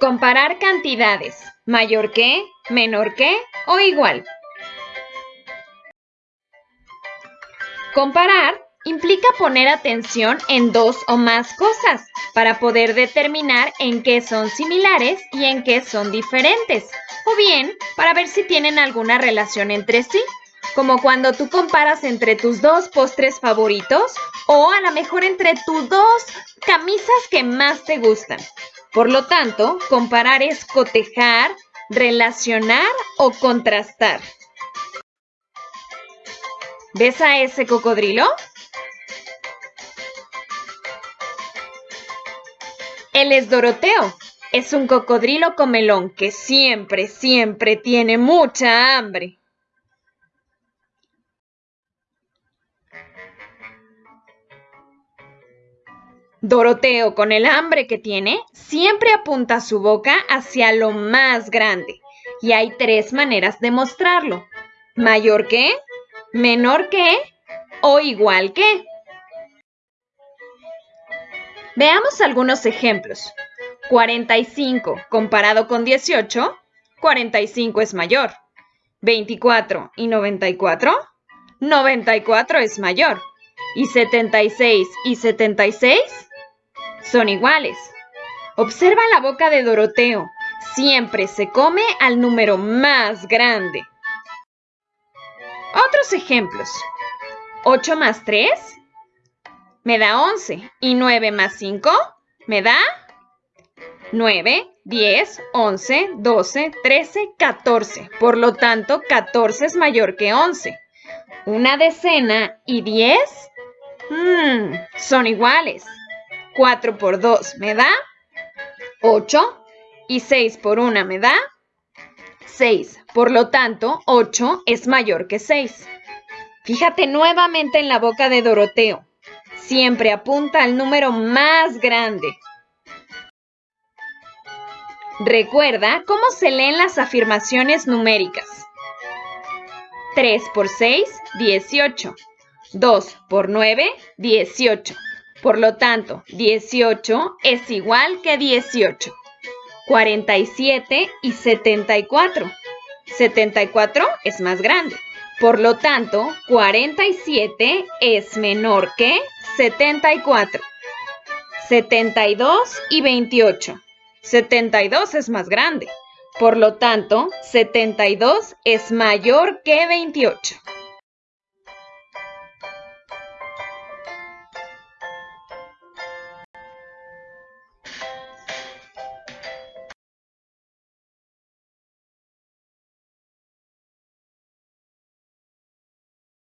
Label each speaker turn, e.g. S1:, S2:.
S1: Comparar cantidades. Mayor que, menor que o igual. Comparar implica poner atención en dos o más cosas para poder determinar en qué son similares y en qué son diferentes, o bien para ver si tienen alguna relación entre sí, como cuando tú comparas entre tus dos postres favoritos o a lo mejor entre tus dos camisas que más te gustan. Por lo tanto, comparar es cotejar, relacionar o contrastar. ¿Ves a ese cocodrilo? Él es Doroteo. Es un cocodrilo comelón que siempre, siempre tiene mucha hambre. Doroteo, con el hambre que tiene, siempre apunta su boca hacia lo más grande. Y hay tres maneras de mostrarlo. Mayor que, menor que o igual que. Veamos algunos ejemplos. 45 comparado con 18, 45 es mayor. 24 y 94, 94 es mayor. Y 76 y 76 son iguales. Observa la boca de Doroteo. Siempre se come al número más grande. Otros ejemplos. 8 más 3 me da 11 y 9 más 5 me da 9, 10, 11, 12, 13, 14. Por lo tanto, 14 es mayor que 11. Una decena y 10 mmm, son iguales. 4 por 2 me da 8 y 6 por 1 me da 6. Por lo tanto, 8 es mayor que 6. Fíjate nuevamente en la boca de Doroteo. Siempre apunta al número más grande. Recuerda cómo se leen las afirmaciones numéricas. 3 por 6, 18. 2 por 9, 18. Por lo tanto, 18 es igual que 18. 47 y 74. 74 es más grande. Por lo tanto, 47 es menor que 74. 72 y 28. 72 es más grande. Por lo tanto, 72 es mayor que 28.